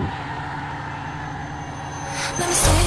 Let me see.